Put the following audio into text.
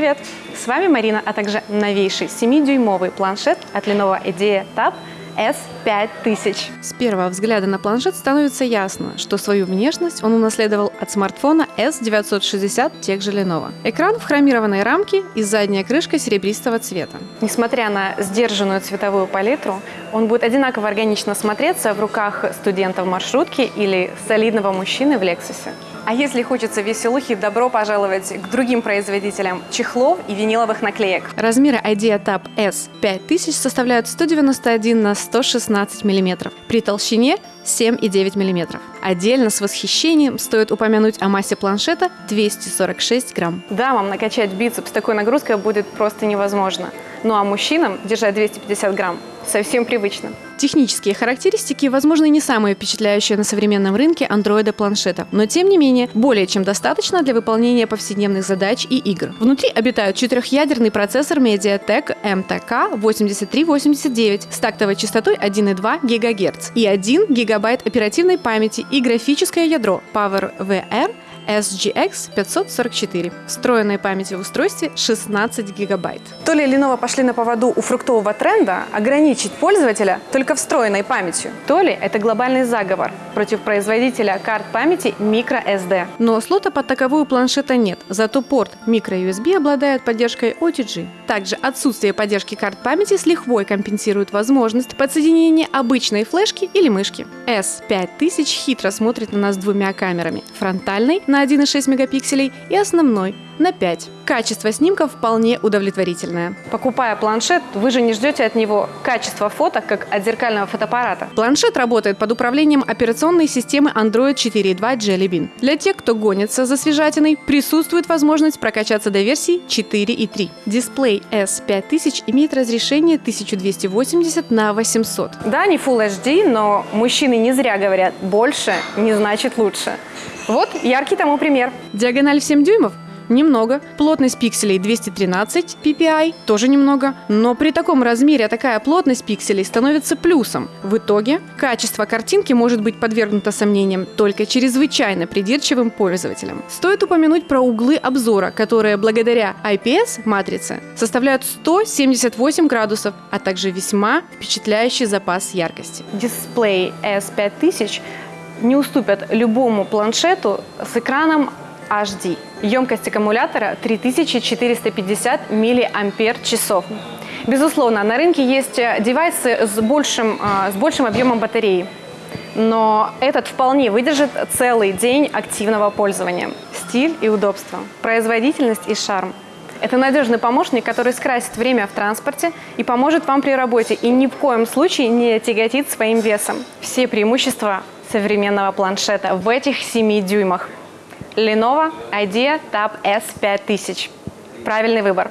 Привет! С вами Марина, а также новейший 7-дюймовый планшет от Lenovo IDEA Tab S5000. С первого взгляда на планшет становится ясно, что свою внешность он унаследовал от смартфона S960 тех же Lenovo. Экран в хромированной рамке и задняя крышка серебристого цвета. Несмотря на сдержанную цветовую палитру, он будет одинаково органично смотреться в руках студента в маршрутке или солидного мужчины в Lexus. А если хочется веселухи, добро пожаловать к другим производителям чехлов и виниловых наклеек. Размеры IDEA Tab S5000 составляют 191 на 116 мм, при толщине 7,9 мм. Отдельно с восхищением стоит упомянуть о массе планшета 246 грамм. Дамам накачать бицепс такой нагрузкой будет просто невозможно. Ну а мужчинам держать 250 грамм совсем привычно. Технические характеристики, возможно, не самые впечатляющие на современном рынке андроида-планшета, но тем не менее более чем достаточно для выполнения повседневных задач и игр. Внутри обитают четырехъядерный процессор MediaTek MTK 8389 с тактовой частотой 1,2 ГГц и 1 ГБ оперативной памяти и графическое ядро PowerVR SGX 544. Встроенной памяти в устройстве 16 гигабайт. То ли Lenovo пошли на поводу у фруктового тренда ограничить пользователя только встроенной памятью, то ли это глобальный заговор против производителя карт памяти microSD. Но слота под таковую планшета нет, зато порт microUSB обладает поддержкой OTG. Также отсутствие поддержки карт памяти с лихвой компенсирует возможность подсоединения обычной флешки или мышки. S5000 хитро смотрит на нас двумя камерами – фронтальной на 1,6 мегапикселей и основной на 5. Качество снимков вполне удовлетворительное. Покупая планшет, вы же не ждете от него качества фото, как от зеркального фотоаппарата. Планшет работает под управлением операционной системы Android 4.2 Jelly Bean. Для тех, кто гонится за свежатиной, присутствует возможность прокачаться до версии 4.3. Дисплей S5000 имеет разрешение 1280 на 800. Да, не Full HD, но мужчины не зря говорят «больше не значит лучше». Вот яркий тому пример. Диагональ в 7 дюймов? Немного. Плотность пикселей 213 ppi, тоже немного. Но при таком размере такая плотность пикселей становится плюсом. В итоге качество картинки может быть подвергнуто сомнениям только чрезвычайно придирчивым пользователям. Стоит упомянуть про углы обзора, которые благодаря IPS-матрице составляют 178 градусов, а также весьма впечатляющий запас яркости. Дисплей S5000 не уступят любому планшету с экраном HD. Емкость аккумулятора 3450 мАч. Безусловно, на рынке есть девайсы с большим, а, с большим объемом батареи, но этот вполне выдержит целый день активного пользования. Стиль и удобство, производительность и шарм. Это надежный помощник, который скрасит время в транспорте и поможет вам при работе и ни в коем случае не тяготит своим весом. Все преимущества современного планшета в этих 7 дюймах. Lenovo IDEA Tab S5000. Правильный выбор.